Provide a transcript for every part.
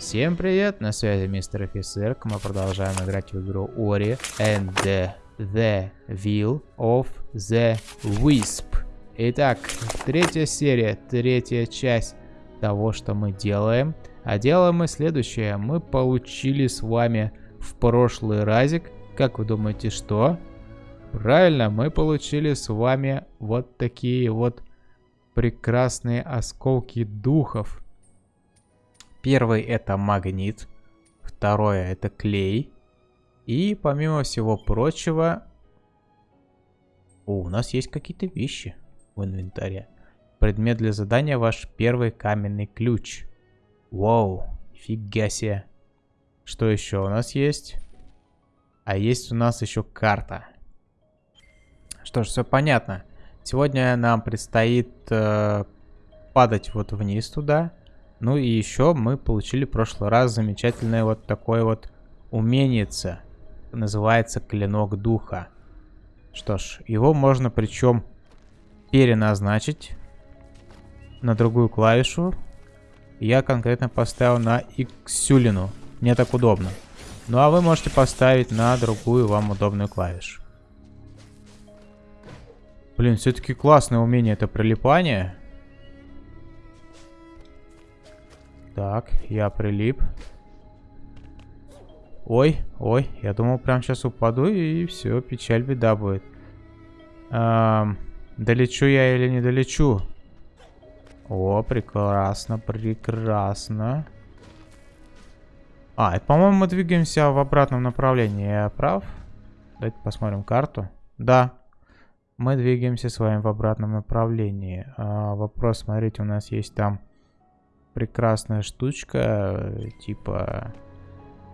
Всем привет, на связи мистер офицер. Мы продолжаем играть в игру Ori and the Will of the Wisp. Итак, третья серия, третья часть того, что мы делаем. А делаем мы следующее. Мы получили с вами в прошлый разик, как вы думаете, что? Правильно, мы получили с вами вот такие вот прекрасные осколки духов. Первый это магнит, второе это клей. И помимо всего прочего, О, у нас есть какие-то вещи в инвентаре. Предмет для задания ваш первый каменный ключ. Вау, фига себе. Что еще у нас есть? А есть у нас еще карта. Что ж, все понятно. Сегодня нам предстоит э, падать вот вниз туда. Ну и еще мы получили в прошлый раз замечательное вот такое вот уменице. Называется Клинок Духа. Что ж, его можно причем переназначить на другую клавишу. Я конкретно поставил на Xulину. Мне так удобно. Ну а вы можете поставить на другую вам удобную клавишу. Блин, все-таки классное умение это прилипание. Так, я прилип. Ой, ой, я думал, прям сейчас упаду и все, печаль, беда будет. Эм, долечу я или не долечу? О, прекрасно, прекрасно. А, по-моему, мы двигаемся в обратном направлении. Я прав? Давайте посмотрим карту. Да, мы двигаемся с вами в обратном направлении. А, вопрос, смотрите, у нас есть там прекрасная штучка, типа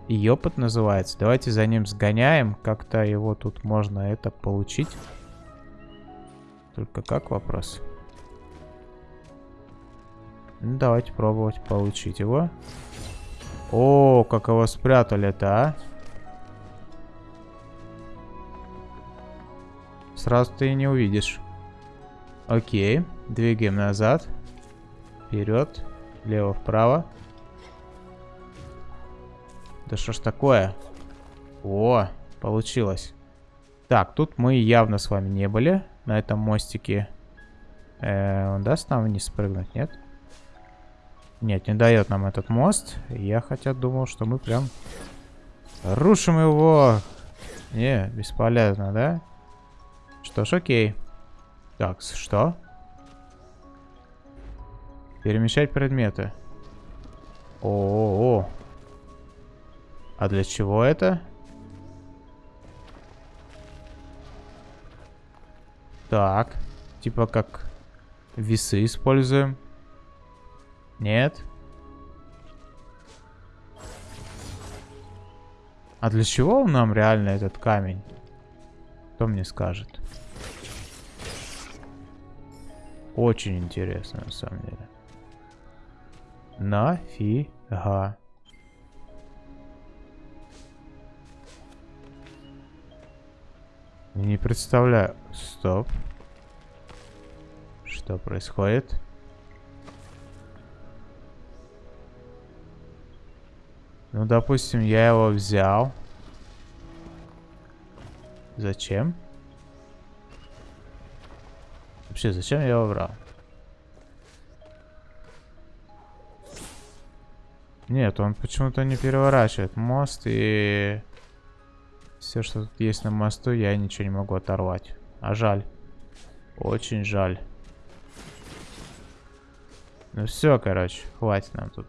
Йопот называется. Давайте за ним сгоняем, как-то его тут можно это получить. Только как вопрос? Ну, давайте пробовать получить его. О, как его спрятали-то, а? Сразу ты не увидишь. Окей, двигаем назад. Вперед. Влево-вправо. Да что ж такое? О, получилось. Так, тут мы явно с вами не были. На этом мостике. Э, он даст нам вниз спрыгнуть, нет? Нет, не дает нам этот мост. Я хотя думал, что мы прям рушим его. Не, бесполезно, да? Что ж, окей. Так, что? Перемещать предметы. О, -о, О. А для чего это? Так. Типа как весы используем. Нет. А для чего нам реально этот камень? Кто мне скажет? Очень интересно, на самом деле. Нафига. Не представляю. Стоп. Что происходит? Ну, допустим, я его взял. Зачем? Вообще, зачем я его брал? Нет, он почему-то не переворачивает мост и... Все, что тут есть на мосту, я ничего не могу оторвать. А жаль. Очень жаль. Ну все, короче, хватит нам тут.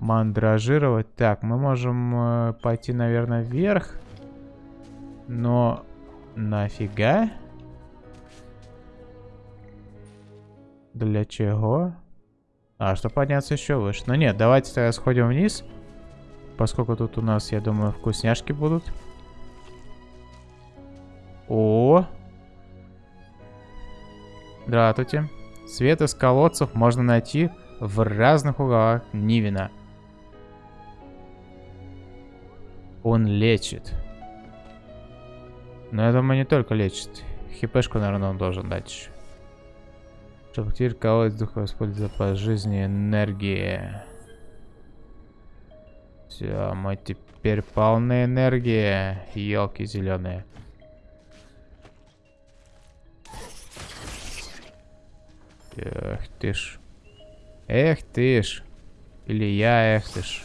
Мандражировать. Так, мы можем э, пойти, наверное, вверх. Но нафига? Для чего? А, чтобы подняться еще выше. Ну нет, давайте тогда сходим вниз. Поскольку тут у нас, я думаю, вкусняшки будут. О! Здравствуйте. Свет из колодцев можно найти в разных углах Нивина. Он лечит. Но я думаю, не только лечит. Хипешку, наверное, он должен дать еще. Чтобы теперь колодец духа использовать по жизни энергии. Все, мы теперь полны энергии, елки зеленые. Эх ты ж. Эх ты ж. Или я, эх ты ж.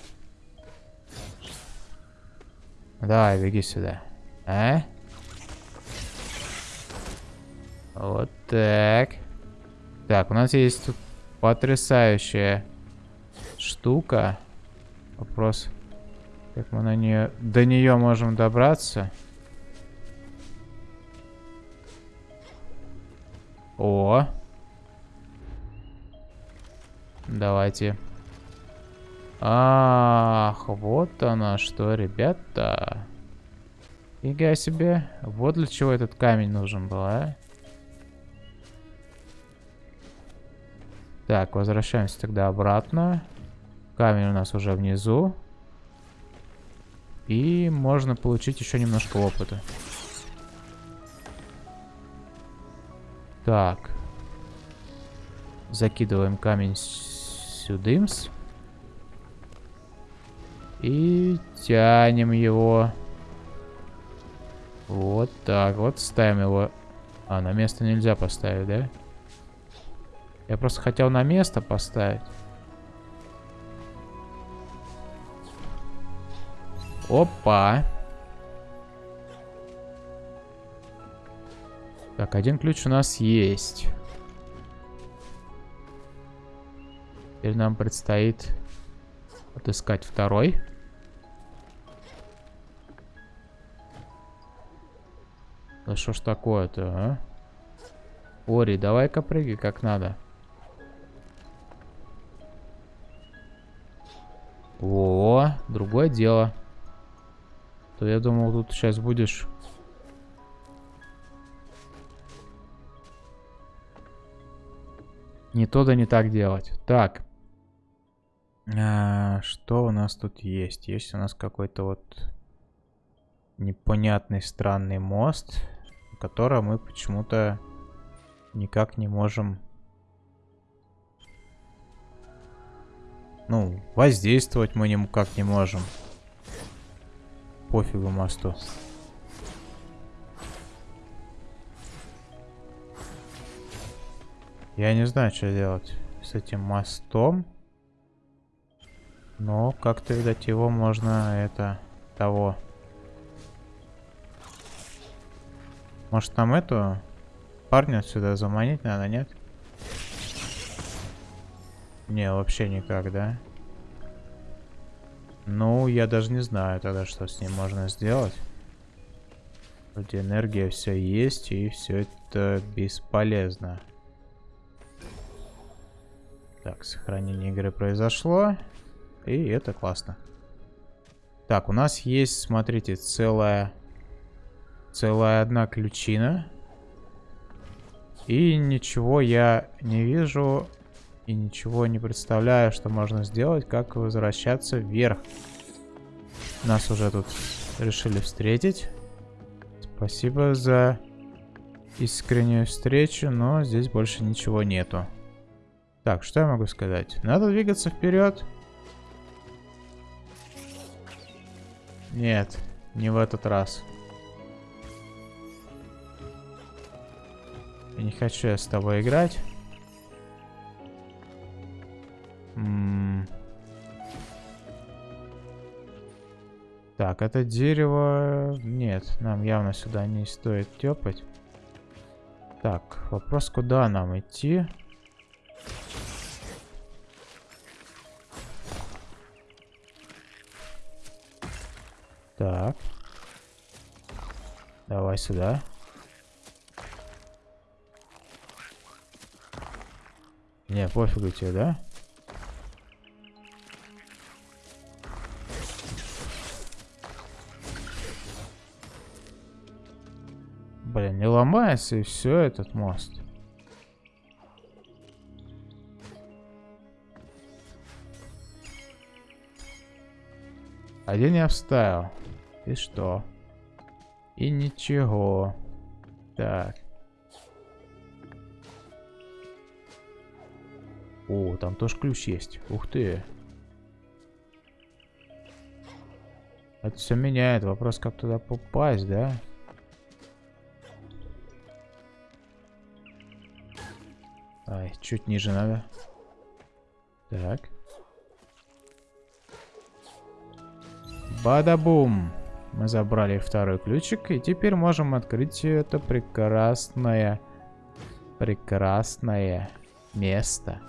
Давай, беги сюда. А? Вот так. Так, у нас есть тут потрясающая штука. Вопрос, как мы на нее, до нее можем добраться. О! Давайте. Ах, вот она что, ребята. Фига себе. Вот для чего этот камень нужен был, а? Так, возвращаемся тогда обратно. Камень у нас уже внизу. И можно получить еще немножко опыта. Так. Закидываем камень сюдымс. И тянем его. Вот так вот. Ставим его. А, на место нельзя поставить, да? Я просто хотел на место поставить. Опа. Так, один ключ у нас есть. Теперь нам предстоит отыскать второй. Да что ж такое-то, а? Ори, давай-ка прыгай как надо. О, другое дело. То я думал, тут сейчас будешь... Не то да не так делать. Так. А, что у нас тут есть? Есть у нас какой-то вот непонятный странный мост, который мы почему-то никак не можем... Ну, воздействовать мы никак не можем. Пофигу мосту. Я не знаю, что делать с этим мостом. Но как-то, видать, его можно, это, того... Может, нам эту парня отсюда заманить надо, нет? Не, вообще никак, да? Ну, я даже не знаю тогда, что с ним можно сделать. Вроде энергия все есть, и все это бесполезно. Так, сохранение игры произошло. И это классно. Так, у нас есть, смотрите, целая Целая одна ключина. И ничего я не вижу. И ничего не представляю, что можно сделать, как возвращаться вверх. Нас уже тут решили встретить. Спасибо за искреннюю встречу, но здесь больше ничего нету. Так, что я могу сказать? Надо двигаться вперед. Нет, не в этот раз. Я не хочу я с тобой играть. Так, это дерево... Нет, нам явно сюда не стоит тепать. Так, вопрос, куда нам идти? Так. Давай сюда. Не, пофигу тебе, да? Ломается и все этот мост. Один я вставил. И что? И ничего. Так. О, там тоже ключ есть. Ух ты. Это все меняет. Вопрос, как туда попасть, да? Чуть ниже надо. Так. Бада-бум! Мы забрали второй ключик, и теперь можем открыть это прекрасное, прекрасное место.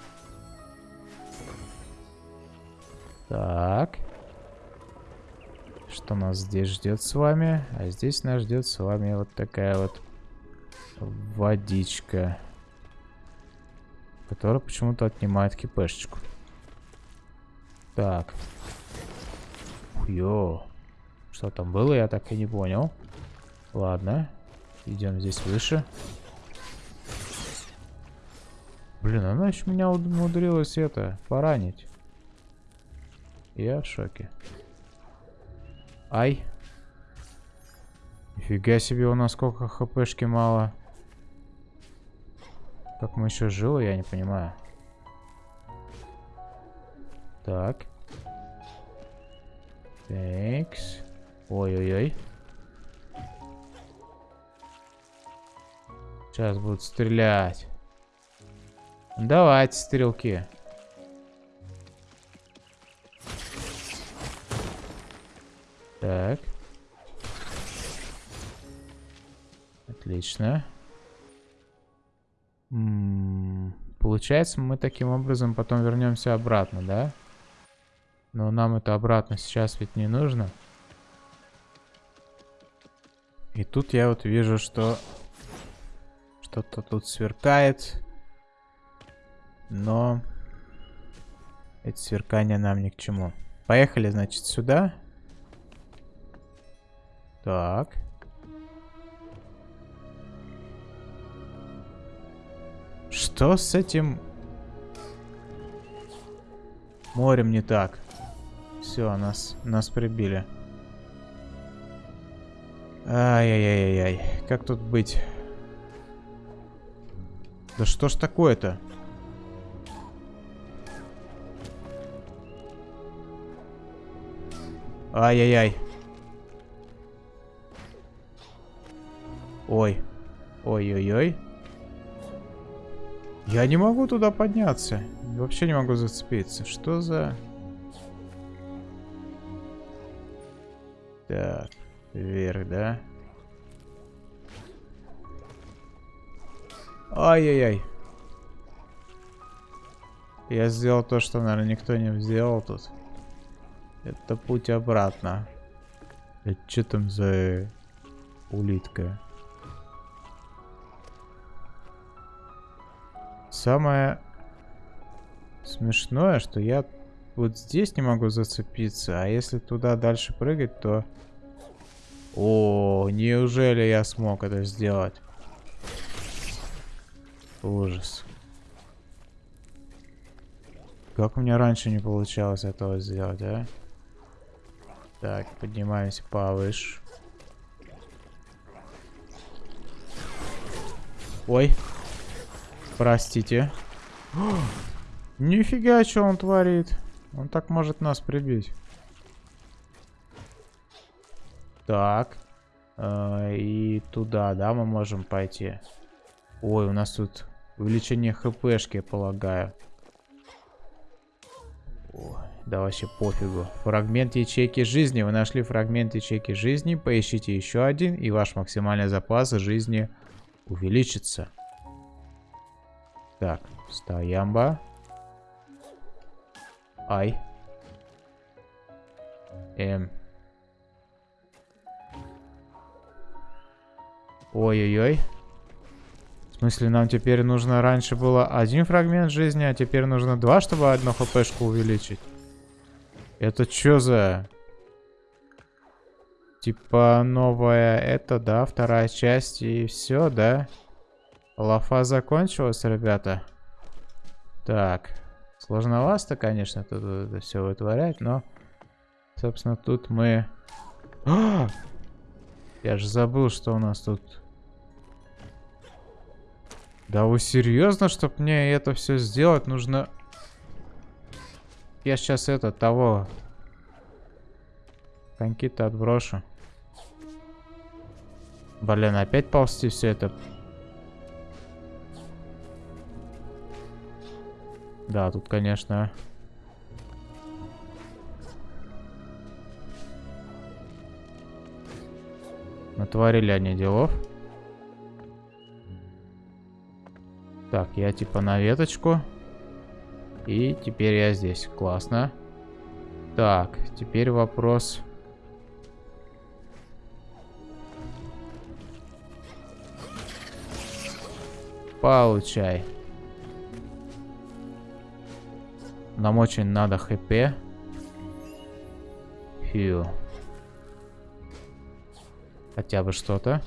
Так. Что нас здесь ждет с вами? А здесь нас ждет с вами вот такая вот водичка. Которая почему-то отнимает кипешечку. Так. Йо. Что там было, я так и не понял. Ладно. Идем здесь выше. Блин, она еще меня умудрилась это, поранить. Я в шоке. Ай. Нифига себе, у нас сколько хпшки мало. Как мы еще живы, я не понимаю. Так. Такс. Ой-ой-ой. Сейчас будут стрелять. Давайте, стрелки. Так. Отлично. Получается, мы таким образом потом вернемся обратно, да? Но нам это обратно сейчас ведь не нужно. И тут я вот вижу, что что-то тут сверкает. Но эти сверкания нам ни к чему. Поехали, значит, сюда. Так. Что с этим морем не так? Все, нас, нас прибили. Ай-яй-яй-яй. Как тут быть? Да что ж такое-то? Ай-яй-яй. Ой. Ой-ой-ой. Я не могу туда подняться. Вообще не могу зацепиться. Что за... Так. Вверх, да? Ай-яй-яй. Я сделал то, что, наверное, никто не сделал тут. Это путь обратно. Это что там за улитка? Самое смешное, что я вот здесь не могу зацепиться, а если туда дальше прыгать, то о, неужели я смог это сделать? Ужас. Как у меня раньше не получалось этого сделать, а? Так, поднимаемся повыше. Ой. Простите. Нифига, что он творит. Он так может нас прибить. Так. Э, и туда, да, мы можем пойти. Ой, у нас тут увеличение хпшки, полагаю. Ой, да вообще пофигу. Фрагмент ячейки жизни. Вы нашли фрагмент ячейки жизни. Поищите еще один, и ваш максимальный запас жизни увеличится. Так, стоямба. Ай. Эм. Ой-ой-ой. В смысле, нам теперь нужно... Раньше было один фрагмент жизни, а теперь нужно два, чтобы одну хпшку увеличить. Это что за... Типа новая это, да, вторая часть и все, да? Лафа закончилась, ребята. Так. Сложновато, конечно, тут это все вытворять, но... Собственно, тут мы... А! Я же забыл, что у нас тут да вы серьезно, чтобы мне это все сделать, нужно... Я сейчас это, того... коньки-то отброшу. Блин, опять ползти все это. Да, тут, конечно... Натворили они делов. Так, я типа на веточку. И теперь я здесь. Классно. Так, теперь вопрос... Получай. Нам очень надо хп. Фью. Хотя бы что-то.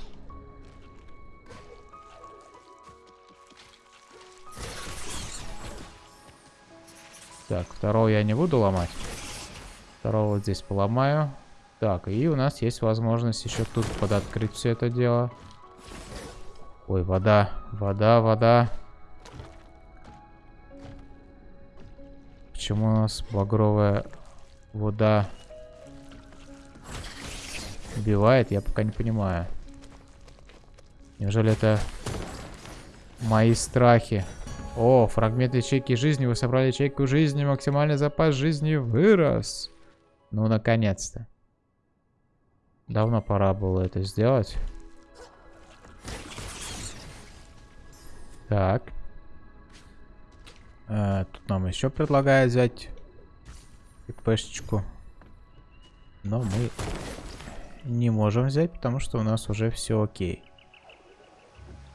Так, второго я не буду ломать. Второго вот здесь поломаю. Так, и у нас есть возможность еще тут подоткрыть все это дело. Ой, вода, вода, вода. Почему у нас багровая вода убивает, я пока не понимаю. Неужели это мои страхи? О, фрагмент ячейки жизни. Вы собрали ячейку жизни. Максимальный запас жизни вырос. Ну, наконец-то. Давно пора было это сделать. Так. А, тут нам еще предлагают взять ППшечку. Но мы не можем взять, потому что у нас уже все окей.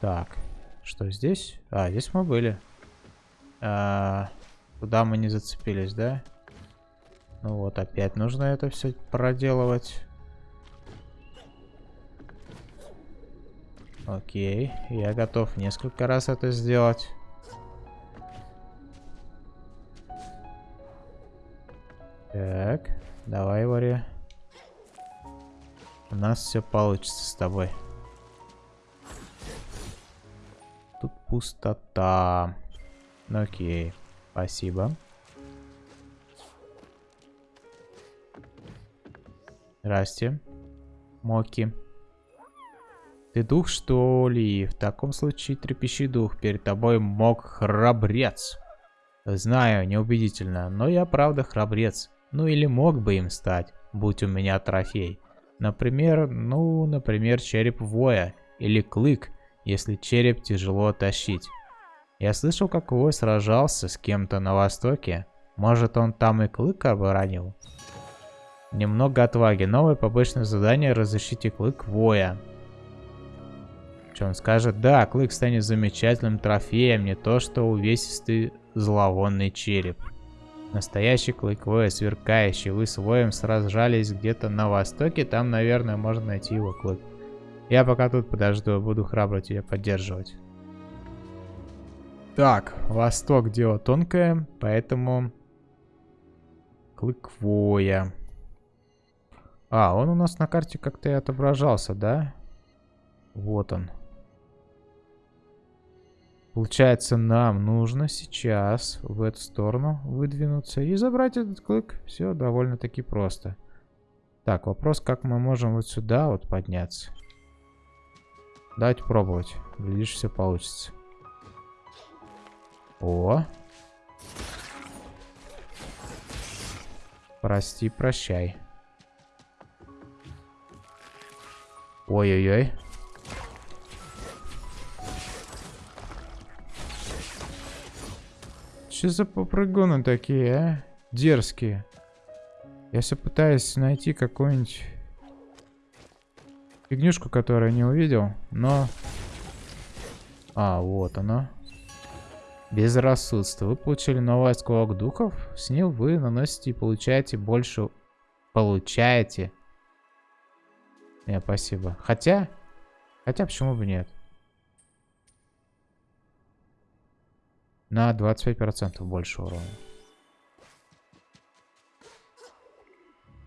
Так. Что здесь? А, здесь мы были. А, куда мы не зацепились, да? Ну вот, опять нужно это все проделывать. Окей, я готов несколько раз это сделать. Так, давай, Вари. У нас все получится с тобой. Тут пустота. Ну, окей. Спасибо. Здрасте. Моки. Ты дух, что ли? В таком случае трепещи дух. Перед тобой мог храбрец. Знаю, неубедительно, но я правда храбрец. Ну или мог бы им стать, будь у меня трофей. Например, ну, например, череп воя. Или клык, если череп тяжело тащить. Я слышал, как Вой сражался с кем-то на востоке. Может, он там и клык оборонил? Немного отваги. Новое побочное задание разыщите клык Воя. Что он скажет? Да, клык станет замечательным трофеем, не то что увесистый зловонный череп. Настоящий клык Воя, сверкающий. Вы с Воем сражались где-то на востоке, там, наверное, можно найти его клык. Я пока тут подожду, буду храбро тебя поддерживать. Так, восток дело тонкое, поэтому... Клыквоя. А, он у нас на карте как-то и отображался, да? Вот он. Получается, нам нужно сейчас в эту сторону выдвинуться и забрать этот клык. Все довольно-таки просто. Так, вопрос, как мы можем вот сюда вот подняться. Давайте пробовать. Глядишь, все получится. О. Прости, прощай. Ой-ой-ой. Что за попрыгуны такие, а? Дерзкие. Я все пытаюсь найти какую-нибудь фигнюшку, которую не увидел, но... А, вот она. Безрассудство. Вы получили новый осколок духов. С ним вы наносите и получаете больше... Получаете. Нет, спасибо. Хотя... Хотя почему бы нет? На 25% больше урона.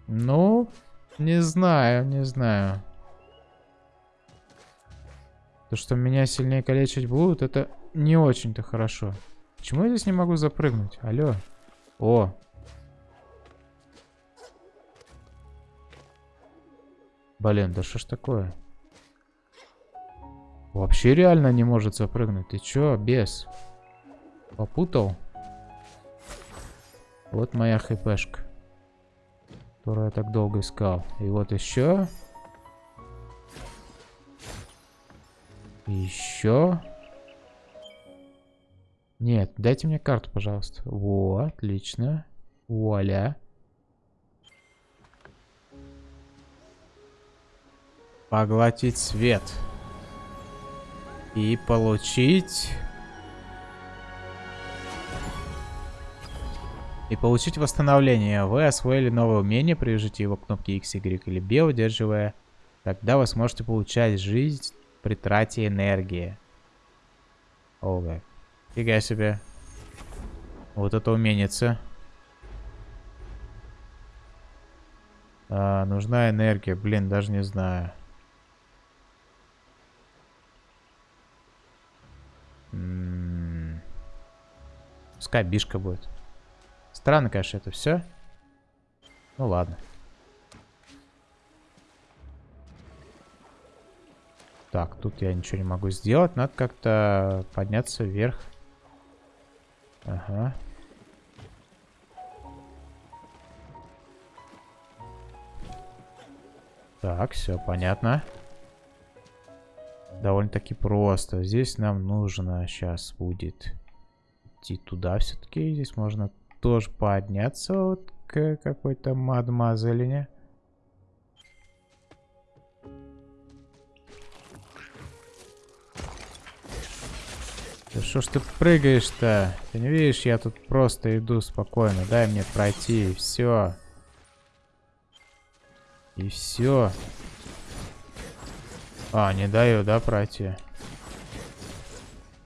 Ну, не знаю, не знаю. То, что меня сильнее калечить будут, это не очень-то хорошо. Почему я здесь не могу запрыгнуть? Алло. О. Блин, да что ж такое? Вообще реально не может запрыгнуть. Ты чё, без? Попутал? Вот моя хпшка. Которую я так долго искал. И вот еще. Еще. Нет, дайте мне карту, пожалуйста. Во, отлично. Вуаля. Поглотить свет. И получить... И получить восстановление. Вы освоили новое умение, привяжите его к кнопке X, Y или B, удерживая. Тогда вы сможете получать жизнь при трате энергии. Ого. Фига себе. Вот это уменица. А, нужна энергия. Блин, даже не знаю. М -м -м. Пускай бишка будет. Странно, конечно, это все. Ну ладно. Так, тут я ничего не могу сделать. Надо как-то подняться вверх. Ага. Так, все понятно. Довольно-таки просто. Здесь нам нужно сейчас будет идти туда все-таки. Здесь можно тоже подняться вот к какой-то мадмазелине. Да что ж ты прыгаешь-то? Ты не видишь, я тут просто иду спокойно. Дай мне пройти, и все. И все. А, не даю, да, пройти?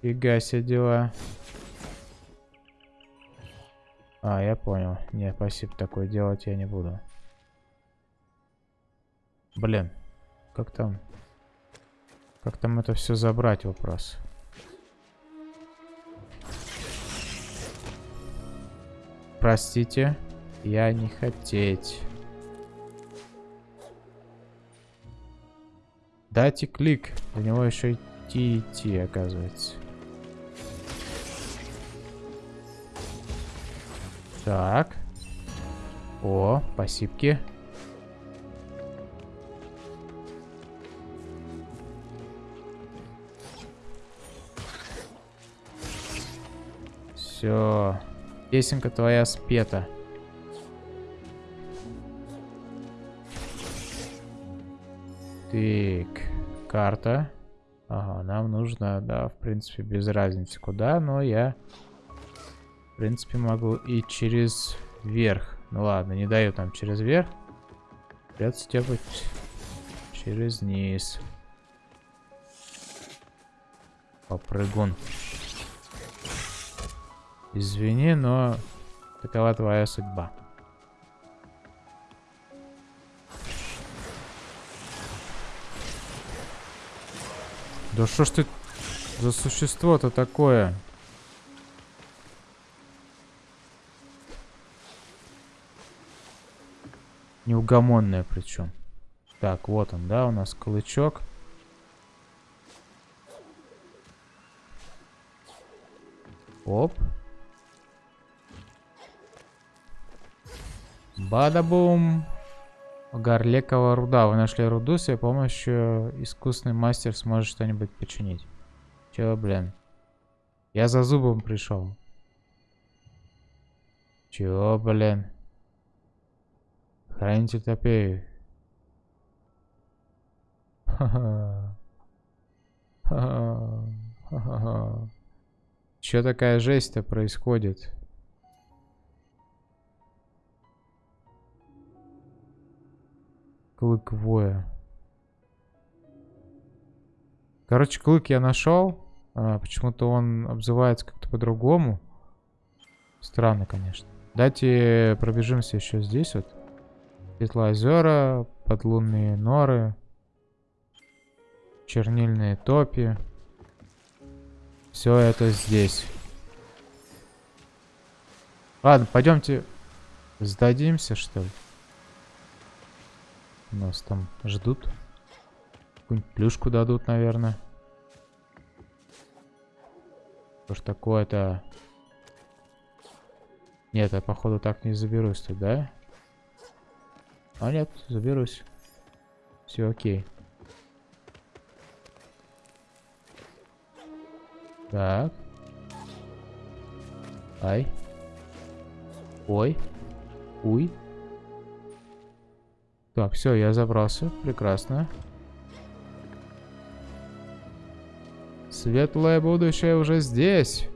Фига себе дела. А, я понял. Не, спасибо, такое делать я не буду. Блин, как там? Как там это все забрать, вопрос? Простите, я не хотеть. Дайте клик. До него еще идти идти, оказывается. Так. О, спасибо. Все. Песенка твоя спета. Так, карта. Ага, нам нужно, да, в принципе, без разницы куда, но я, принципе, могу и через верх. Ну ладно, не даю там через верх. Придется тепать через низ. Попрыгун. Извини, но такова твоя судьба. Да что ж ты за существо-то такое? Неугомонное причем. Так, вот он, да, у нас клычок. Оп. Бадабум. Горлекова руда. Вы нашли руду, с ее помощью искусный мастер сможет что-нибудь починить. Чего, блин? Я за зубом пришел. Чего, блин? Хранитель топей. Ха-ха. Ха-ха. Че такая жесть-то происходит? Клык воя. Короче, клык я нашел. А, Почему-то он обзывается как-то по-другому. Странно, конечно. Давайте пробежимся еще здесь вот. Светлоозера, подлунные норы, чернильные топи. Все это здесь. Ладно, пойдемте сдадимся, что ли. Нас там ждут. Какую-нибудь плюшку дадут, наверное. Что ж такое-то? Нет, я походу так не заберусь тут, да? А нет, заберусь. Все окей. Так. Ай. Ой. Уй. Так, все, я забрался. Прекрасно. Светлое будущее уже здесь.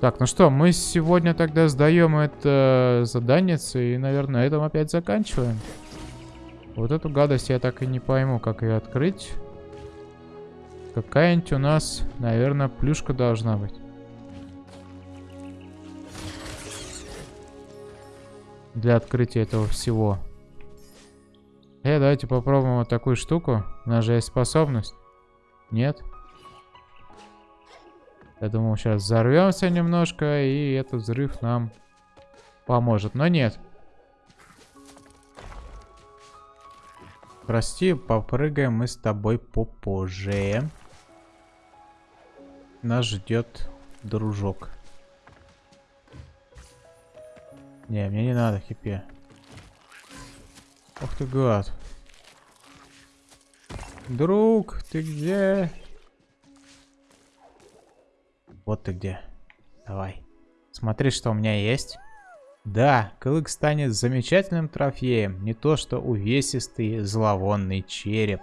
Так, ну что, мы сегодня тогда сдаем это задание и, наверное, на этом опять заканчиваем. Вот эту гадость я так и не пойму, как ее открыть. Какая-нибудь у нас, наверное, плюшка должна быть. Для открытия этого всего. Э, давайте попробуем вот такую штуку. У нас же есть способность. Нет? Я думал, сейчас взорвемся немножко, и этот взрыв нам поможет. Но нет. Прости, попрыгаем мы с тобой попозже. Нас ждет дружок. Не, мне не надо хипе. Ох ты гад. Друг, ты где? Вот ты где. Давай. Смотри, что у меня есть. Да, клык станет замечательным трофеем. Не то что увесистый зловонный череп.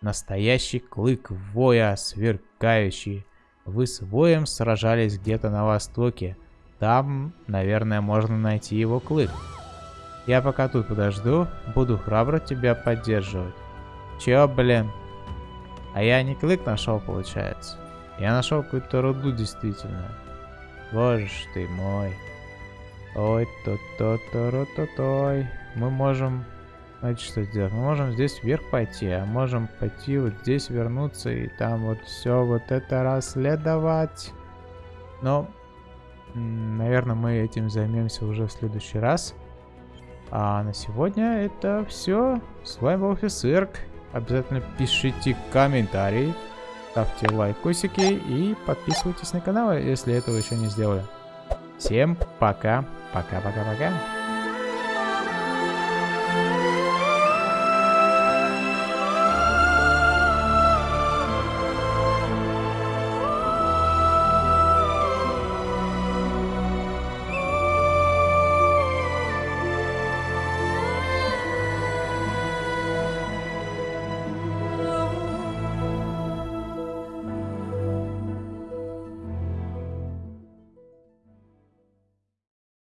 Настоящий клык воя, сверкающий. Вы с воем сражались где-то на востоке. Там, наверное, можно найти его клык. Я пока тут подожду, буду храбро тебя поддерживать. Чё, блин? А я не клык нашел, получается. Я нашел какую-то руду действительно. Боже ж ты мой. Ой, то то то ро то той Мы можем... Знаете, что сделать? Мы можем здесь вверх пойти, а можем пойти вот здесь вернуться и там вот все вот это расследовать. Но, наверное, мы этим займемся уже в следующий раз. А на сегодня это все. С вами был Офисерк. Обязательно пишите комментарии. Ставьте лайкосики и подписывайтесь на канал, если этого еще не сделали. Всем пока. Пока-пока-пока.